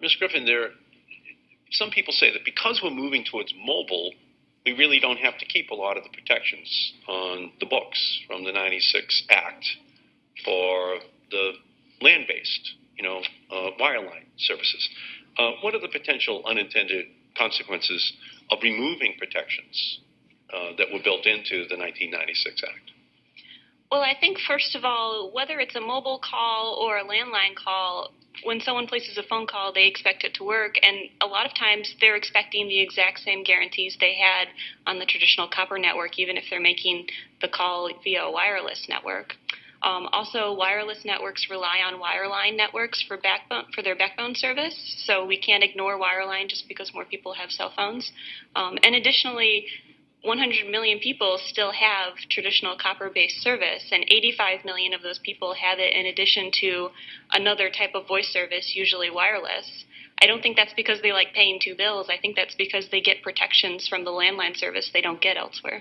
Ms. Griffin, there, some people say that because we're moving towards mobile, we really don't have to keep a lot of the protections on the books from the 96 Act for the land-based, you know, uh, wireline services. Uh, what are the potential unintended consequences of removing protections uh, that were built into the 1996 Act? Well, I think first of all, whether it's a mobile call or a landline call, when someone places a phone call, they expect it to work, and a lot of times they're expecting the exact same guarantees they had on the traditional copper network, even if they're making the call via a wireless network. Um, also, wireless networks rely on wireline networks for backbone for their backbone service, so we can't ignore wireline just because more people have cell phones. Um, and additionally, 100 million people still have traditional copper-based service, and 85 million of those people have it in addition to another type of voice service, usually wireless. I don't think that's because they like paying two bills. I think that's because they get protections from the landline service they don't get elsewhere.